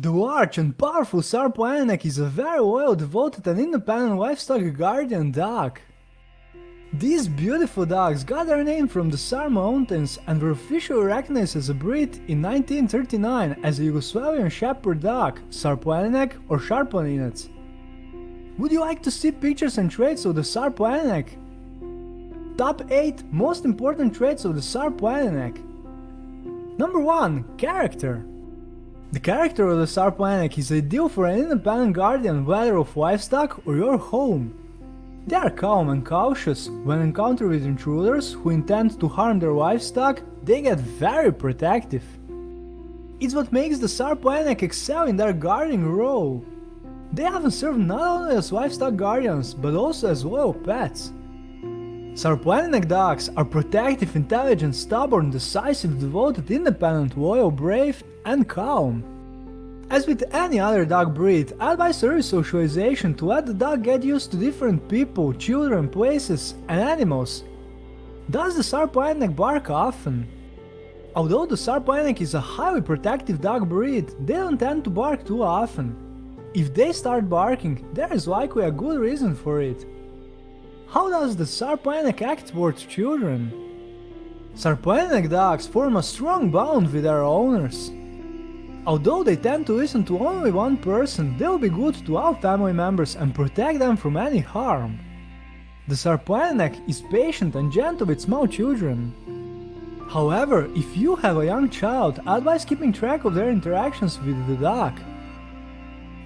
The large and powerful Sarplaninac is a very loyal, devoted and independent livestock guardian dog. These beautiful dogs got their name from the Sar Mountains and were officially recognized as a breed in 1939 as a Yugoslavian shepherd dog, Sarplaninac or Sharplaninac. Would you like to see pictures and traits of the Sarplaninac? Top 8 most important traits of the Sarplaninac. Number 1. Character. The character of the Sarplaninac is ideal for an independent guardian whether of livestock or your home. They are calm and cautious, when encountered with intruders who intend to harm their livestock, they get very protective. It's what makes the Sarplaninac excel in their guarding role. They often serve not only as livestock guardians, but also as loyal pets. Sarplaninac dogs are protective, intelligent, stubborn, decisive, devoted, independent, loyal, brave, and calm. As with any other dog breed, advise early socialization to let the dog get used to different people, children, places, and animals. Does the Sarplaninac bark often? Although the Sarplaninac is a highly protective dog breed, they don't tend to bark too often. If they start barking, there is likely a good reason for it. How does the Sarplaninac act towards children? Sarplaninac dogs form a strong bond with their owners. Although they tend to listen to only one person, they will be good to all family members and protect them from any harm. The Sarplaninac is patient and gentle with small children. However, if you have a young child, advise keeping track of their interactions with the dog.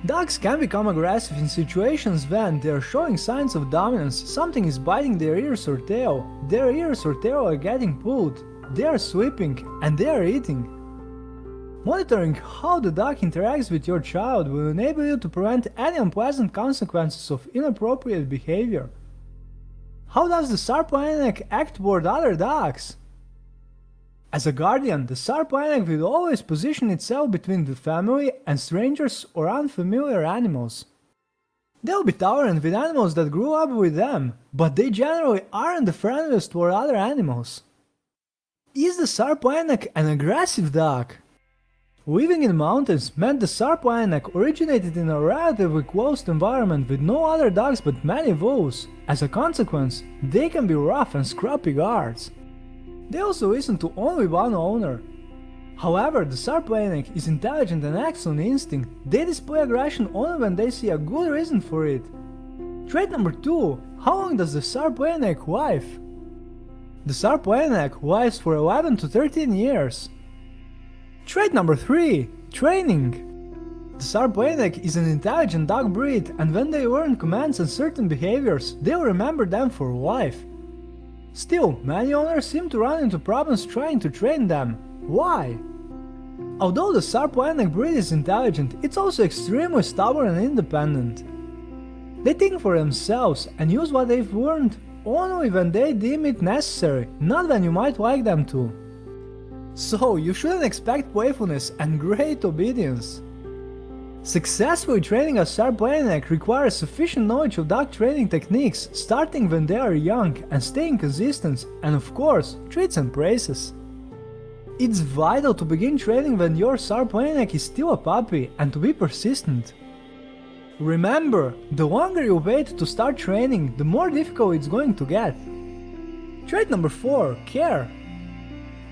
Dogs can become aggressive in situations when they are showing signs of dominance, something is biting their ears or tail, their ears or tail are getting pulled, they are sleeping, and they are eating. Monitoring how the dog interacts with your child will enable you to prevent any unpleasant consequences of inappropriate behavior. How does the Sarplaninac act toward other dogs? As a guardian, the Sarplaninac will always position itself between the family and strangers or unfamiliar animals. They'll be tolerant with animals that grew up with them, but they generally aren't the friendliest toward other animals. Is the Sarplaninac an aggressive dog? Living in mountains meant the Sarplaninac originated in a relatively closed environment with no other dogs but many wolves. As a consequence, they can be rough and scrappy guards. They also listen to only one owner. However, the Sarplaninac is intelligent and acts on instinct. They display aggression only when they see a good reason for it. Trait number 2. How long does the Sarplaninac live? The Sarplaninac lives for 11 to 13 years. Trait number 3. Training. The Sarplaninac is an intelligent dog breed and when they learn commands and certain behaviors, they'll remember them for life. Still, many owners seem to run into problems trying to train them. Why? Although the Sarplaninac breed is intelligent, it's also extremely stubborn and independent. They think for themselves and use what they've learned only when they deem it necessary, not when you might like them to. So you shouldn't expect playfulness and great obedience. Successfully training a Sarplaninac requires sufficient knowledge of dog training techniques, starting when they are young and staying consistent, and of course, treats and praises. It's vital to begin training when your Sarplaninac is still a puppy and to be persistent. Remember, the longer you wait to start training, the more difficult it's going to get. Trait number 4. Care.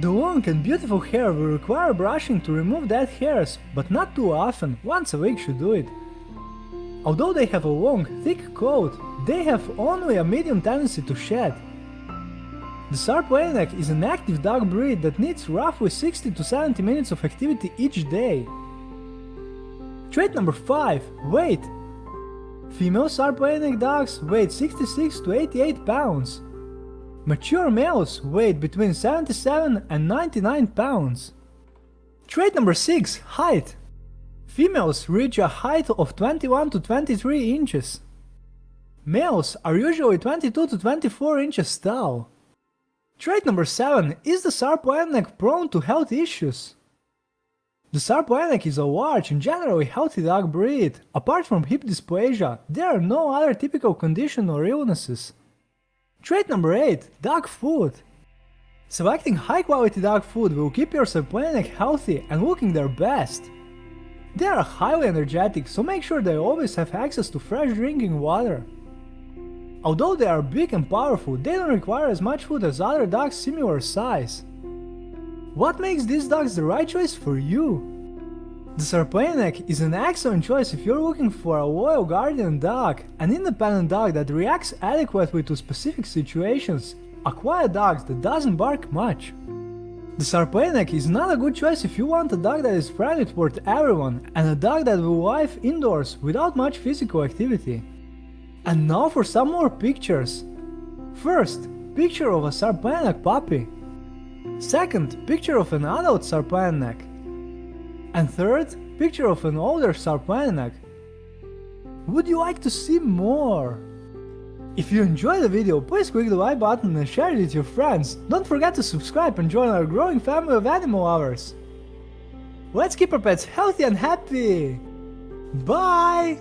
The long and beautiful hair will require brushing to remove dead hairs, but not too often, once a week should do it. Although they have a long, thick coat, they have only a medium tendency to shed. The Sarplaninac is an active dog breed that needs roughly 60 to 70 minutes of activity each day. Trait number 5. Weight. Female Sarplaninac dogs weigh 66 to 88 pounds, Mature males weigh between 77 and 99 pounds. Trait number 6. Height. Females reach a height of 21 to 23 inches. Males are usually 22 to 24 inches tall. Trait number 7. Is the Sarplaninac prone to health issues? The Sarplaninac is a large and generally healthy dog breed. Apart from hip dysplasia, there are no other typical conditions or illnesses. Trait number 8. Dog food. Selecting high quality dog food will keep your Sarplaninac healthy and looking their best. They are highly energetic, so make sure they always have access to fresh drinking water. Although they are big and powerful, they don't require as much food as other dogs similar size. What makes these dogs the right choice for you? The Sarplaninac is an excellent choice if you're looking for a loyal guardian dog, an independent dog that reacts adequately to specific situations, a quiet dog that doesn't bark much. The Sarplaninac is not a good choice if you want a dog that is friendly toward everyone and a dog that will live indoors without much physical activity. And now for some more pictures. First, picture of a Sarplaninac puppy. Second, picture of an adult Sarplaninac. And third, picture of an older Sarpaineck. Would you like to see more? If you enjoyed the video, please click the like button and share it with your friends. Don't forget to subscribe and join our growing family of animal lovers. Let's keep our pets healthy and happy! Bye!